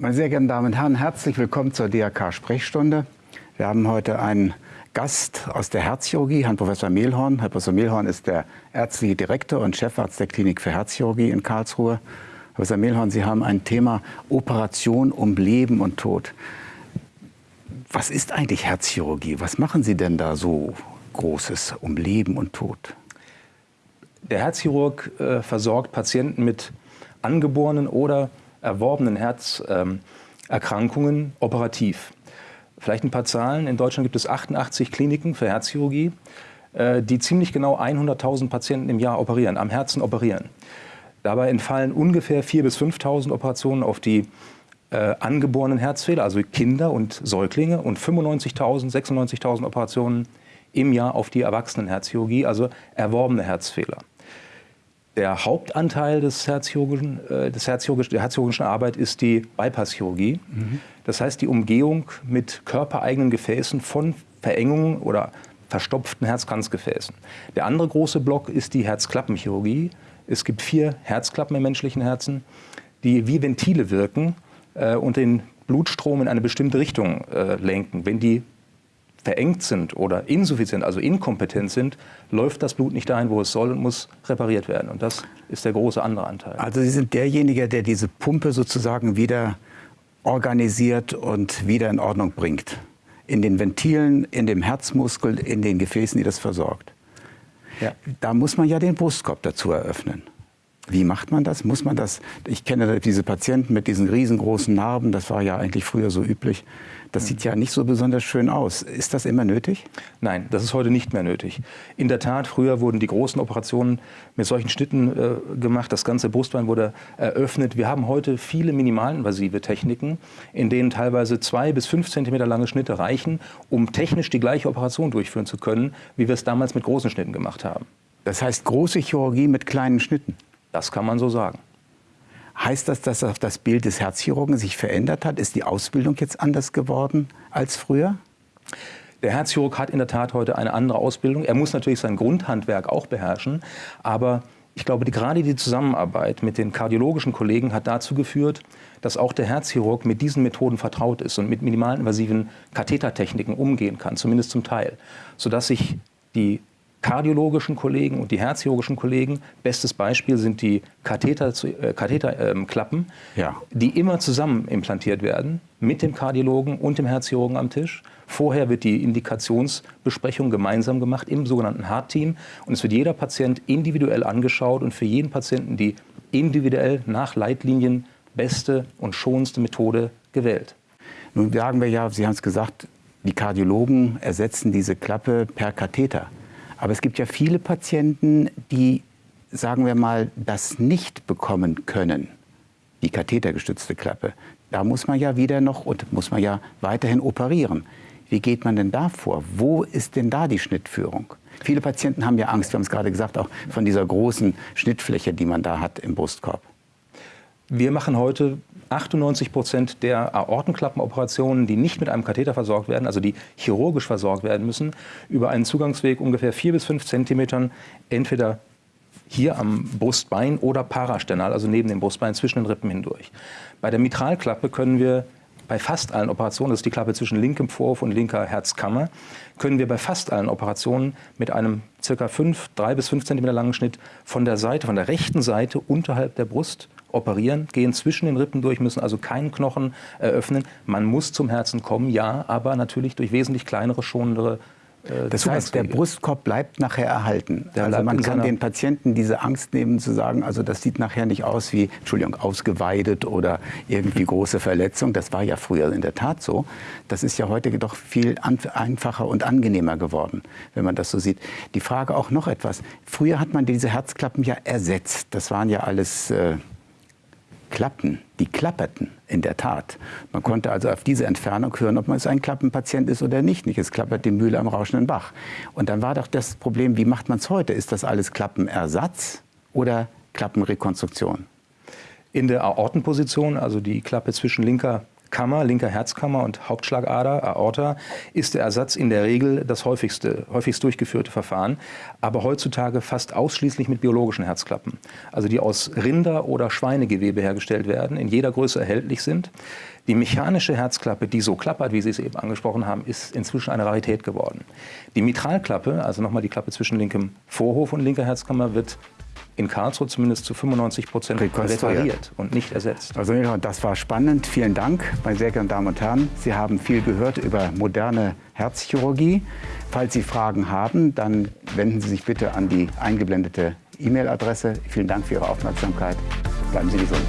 Meine sehr geehrten Damen und Herren, herzlich willkommen zur DRK-Sprechstunde. Wir haben heute einen Gast aus der Herzchirurgie, Herrn Professor Mehlhorn. Herr Professor Mehlhorn ist der ärztliche Direktor und Chefarzt der Klinik für Herzchirurgie in Karlsruhe. Herr Professor Mehlhorn, Sie haben ein Thema Operation um Leben und Tod. Was ist eigentlich Herzchirurgie? Was machen Sie denn da so Großes um Leben und Tod? Der Herzchirurg äh, versorgt Patienten mit angeborenen oder erworbenen Herzerkrankungen operativ. Vielleicht ein paar Zahlen. In Deutschland gibt es 88 Kliniken für Herzchirurgie, äh, die ziemlich genau 100.000 Patienten im Jahr operieren, am Herzen operieren. Dabei entfallen ungefähr 4.000 bis 5.000 Operationen auf die äh, angeborenen Herzfehler, also Kinder und Säuglinge, und 95.000, 96.000 Operationen im Jahr auf die Erwachsenenherzchirurgie, also erworbene Herzfehler. Der Hauptanteil des Herzchirurgischen, äh, des Herzchirurgischen, der herzchirurgischen Arbeit ist die Bypasschirurgie. Mhm. Das heißt die Umgehung mit körpereigenen Gefäßen von Verengungen oder verstopften Herzkranzgefäßen. Der andere große Block ist die Herzklappenchirurgie. Es gibt vier Herzklappen im menschlichen Herzen, die wie Ventile wirken äh, und den Blutstrom in eine bestimmte Richtung äh, lenken. Wenn die verengt sind oder insuffizient, also inkompetent sind, läuft das Blut nicht dahin, wo es soll und muss repariert werden. Und das ist der große andere Anteil. Also Sie sind derjenige, der diese Pumpe sozusagen wieder organisiert und wieder in Ordnung bringt. In den Ventilen, in dem Herzmuskel, in den Gefäßen, die das versorgt. Ja. Da muss man ja den Brustkorb dazu eröffnen. Wie macht man das? Muss man das? Ich kenne diese Patienten mit diesen riesengroßen Narben, das war ja eigentlich früher so üblich. Das sieht ja nicht so besonders schön aus. Ist das immer nötig? Nein, das ist heute nicht mehr nötig. In der Tat, früher wurden die großen Operationen mit solchen Schnitten äh, gemacht. Das ganze Brustbein wurde eröffnet. Wir haben heute viele minimalinvasive Techniken, in denen teilweise zwei bis fünf Zentimeter lange Schnitte reichen, um technisch die gleiche Operation durchführen zu können, wie wir es damals mit großen Schnitten gemacht haben. Das heißt große Chirurgie mit kleinen Schnitten? Das kann man so sagen. Heißt das, dass das Bild des Herzchirurgen sich verändert hat? Ist die Ausbildung jetzt anders geworden als früher? Der Herzchirurg hat in der Tat heute eine andere Ausbildung. Er muss natürlich sein Grundhandwerk auch beherrschen, aber ich glaube, die, gerade die Zusammenarbeit mit den kardiologischen Kollegen hat dazu geführt, dass auch der Herzchirurg mit diesen Methoden vertraut ist und mit minimalinvasiven Kathetertechniken umgehen kann, zumindest zum Teil, sodass sich die kardiologischen Kollegen und die herzchirurgischen Kollegen. Bestes Beispiel sind die Katheterklappen, äh, Katheter, ähm, ja. die immer zusammen implantiert werden mit dem Kardiologen und dem Herzchirurgen am Tisch. Vorher wird die Indikationsbesprechung gemeinsam gemacht im sogenannten Heart-Team und es wird jeder Patient individuell angeschaut und für jeden Patienten die individuell nach Leitlinien beste und schonendste Methode gewählt. Nun sagen wir ja, Sie haben es gesagt, die Kardiologen ersetzen diese Klappe per Katheter. Aber es gibt ja viele Patienten, die, sagen wir mal, das nicht bekommen können, die kathetergestützte Klappe. Da muss man ja wieder noch und muss man ja weiterhin operieren. Wie geht man denn da vor? Wo ist denn da die Schnittführung? Viele Patienten haben ja Angst, wir haben es gerade gesagt, auch von dieser großen Schnittfläche, die man da hat im Brustkorb. Wir machen heute 98 Prozent der Aortenklappenoperationen, die nicht mit einem Katheter versorgt werden, also die chirurgisch versorgt werden müssen, über einen Zugangsweg ungefähr 4 bis 5 Zentimetern, entweder hier am Brustbein oder parasternal, also neben dem Brustbein zwischen den Rippen hindurch. Bei der Mitralklappe können wir bei fast allen Operationen, das ist die Klappe zwischen linkem Vorhof und linker Herzkammer, können wir bei fast allen Operationen mit einem ca. 5, 3 bis 5 cm langen Schnitt von der Seite, von der rechten Seite unterhalb der Brust operieren, gehen zwischen den Rippen durch, müssen also keinen Knochen eröffnen. Man muss zum Herzen kommen, ja, aber natürlich durch wesentlich kleinere, schonendere äh, das heißt, der Brustkorb bleibt nachher erhalten. Der also man kann den Patienten diese Angst nehmen zu sagen, also das sieht nachher nicht aus wie, Entschuldigung, ausgeweidet oder irgendwie große Verletzung. Das war ja früher in der Tat so. Das ist ja heute doch viel einfacher und angenehmer geworden, wenn man das so sieht. Die Frage auch noch etwas. Früher hat man diese Herzklappen ja ersetzt. Das waren ja alles... Äh, Klappen, die klapperten in der Tat. Man konnte also auf diese Entfernung hören, ob man ein Klappenpatient ist oder nicht. Nicht, es klappert die Mühle am rauschenden Bach. Und dann war doch das Problem, wie macht man es heute? Ist das alles Klappenersatz oder Klappenrekonstruktion? In der Aortenposition, also die Klappe zwischen linker Kammer, linker Herzkammer und Hauptschlagader, Aorta, ist der Ersatz in der Regel das häufigste, häufigst durchgeführte Verfahren, aber heutzutage fast ausschließlich mit biologischen Herzklappen, also die aus Rinder- oder Schweinegewebe hergestellt werden, in jeder Größe erhältlich sind. Die mechanische Herzklappe, die so klappert, wie Sie es eben angesprochen haben, ist inzwischen eine Rarität geworden. Die Mitralklappe, also nochmal die Klappe zwischen linkem Vorhof und linker Herzkammer, wird in Karlsruhe zumindest zu 95 Prozent repariert und nicht ersetzt. Also das war spannend. Vielen Dank, meine sehr geehrten Damen und Herren. Sie haben viel gehört über moderne Herzchirurgie. Falls Sie Fragen haben, dann wenden Sie sich bitte an die eingeblendete E-Mail-Adresse. Vielen Dank für Ihre Aufmerksamkeit. Bleiben Sie gesund.